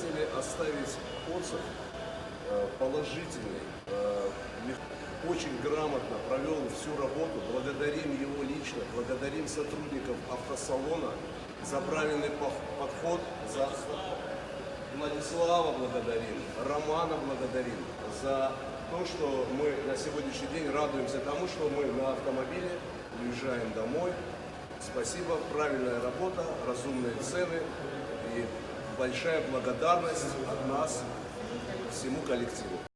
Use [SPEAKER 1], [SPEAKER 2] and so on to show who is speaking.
[SPEAKER 1] хотели оставить отзыв э, положительный. Э, Очень грамотно провел всю работу. Благодарим его лично, благодарим сотрудников автосалона за правильный подход, за Владислава благодарим, Романа благодарим за то, что мы на сегодняшний день радуемся тому, что мы на автомобиле уезжаем домой. Спасибо, правильная работа, разумные цены и большая благодарность от нас всему коллективу.